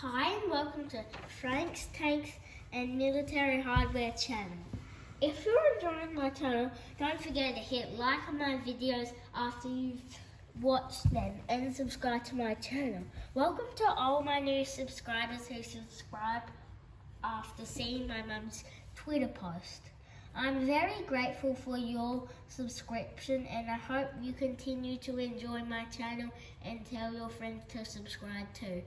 Hi and welcome to Frank's Tanks and Military Hardware channel. If you're enjoying my channel, don't forget to hit like on my videos after you've watched them and subscribe to my channel. Welcome to all my new subscribers who subscribe after seeing my mum's Twitter post. I'm very grateful for your subscription and I hope you continue to enjoy my channel and tell your friends to subscribe too.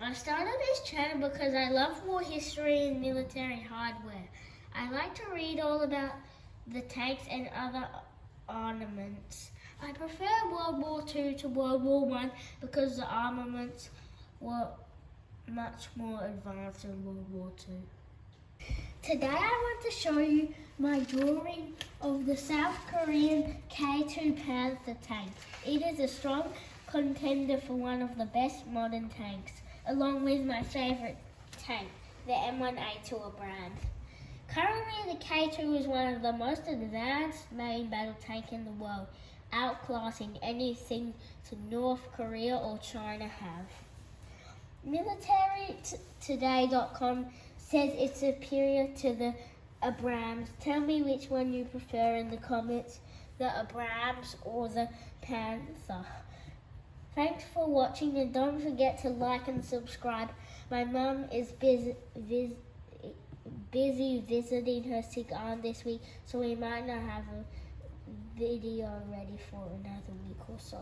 I started this channel because I love war history and military hardware. I like to read all about the tanks and other armaments. I prefer World War II to World War One because the armaments were much more advanced in World War II. Today I want to show you my drawing of the South Korean K2 Panther tank. It is a strong contender for one of the best modern tanks, along with my favourite tank, the M1A2 Abrams. Currently the K2 is one of the most advanced main battle tank in the world, outclassing anything to North Korea or China have. MilitaryToday.com says it's superior to the Abrams. Tell me which one you prefer in the comments, the Abrams or the Panther. Thanks for watching and don't forget to like and subscribe. My mum is busy, busy visiting her sick aunt this week, so we might not have a video ready for another week or so.